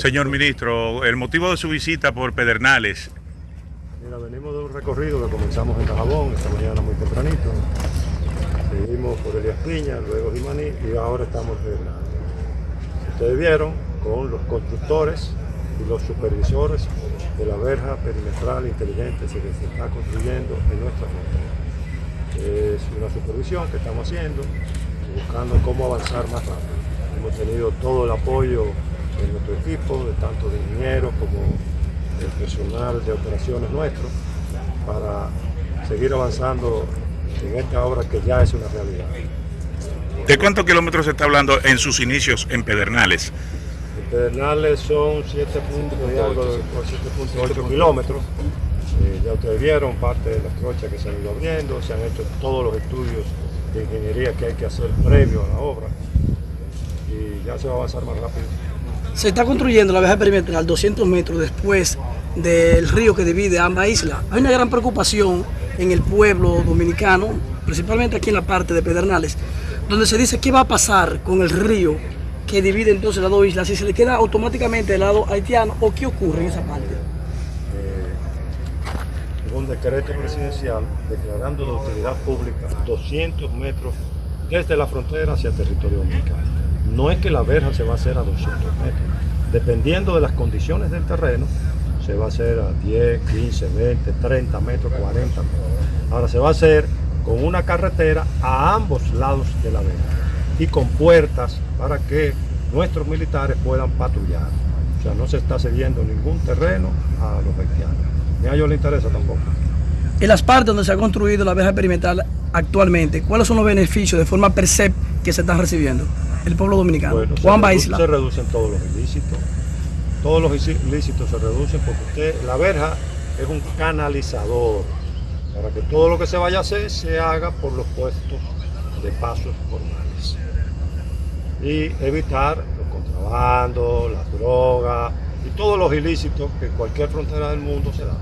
Señor ministro, el motivo de su visita por Pedernales. Mira, venimos de un recorrido que comenzamos en Tajabón esta mañana muy tempranito. Seguimos por Elías Piña, luego Jimaní y ahora estamos en Pedernales. Ustedes vieron con los constructores y los supervisores de la verja perimetral inteligente que se está construyendo en nuestra frontera. Es una supervisión que estamos haciendo, buscando cómo avanzar más rápido. Hemos tenido todo el apoyo de nuestro equipo, de tanto de ingenieros como del personal de operaciones nuestro, para seguir avanzando en esta obra que ya es una realidad. ¿De cuántos kilómetros se está hablando en sus inicios en Pedernales? En Pedernales son 7.8 kilómetros. Eh, ya ustedes vieron parte de las trochas que se han ido abriendo, se han hecho todos los estudios de ingeniería que hay que hacer previo a la obra y ya se va a avanzar más rápido. Se está construyendo la vieja perimetral 200 metros después del río que divide ambas islas. Hay una gran preocupación en el pueblo dominicano, principalmente aquí en la parte de Pedernales, donde se dice qué va a pasar con el río que divide entonces las dos islas, si se le queda automáticamente del lado haitiano o qué ocurre en esa parte. Eh, un decreto presidencial declarando de utilidad pública 200 metros desde la frontera hacia el territorio dominicano. No es que la verja se va a hacer a 200 metros. Dependiendo de las condiciones del terreno, se va a hacer a 10, 15, 20, 30 metros, 40 metros. Ahora se va a hacer con una carretera a ambos lados de la verja y con puertas para que nuestros militares puedan patrullar. O sea, no se está cediendo ningún terreno a los haitianos. Ni a ellos les interesa tampoco. En las partes donde se ha construido la verja perimetral actualmente, ¿cuáles son los beneficios de forma percep que se están recibiendo? El pueblo dominicano? Bueno, Juan se, se reducen todos los ilícitos. Todos los ilícitos se reducen porque usted, la verja es un canalizador para que todo lo que se vaya a hacer se haga por los puestos de pasos formales. Y evitar los contrabandos, las drogas y todos los ilícitos que en cualquier frontera del mundo se dan.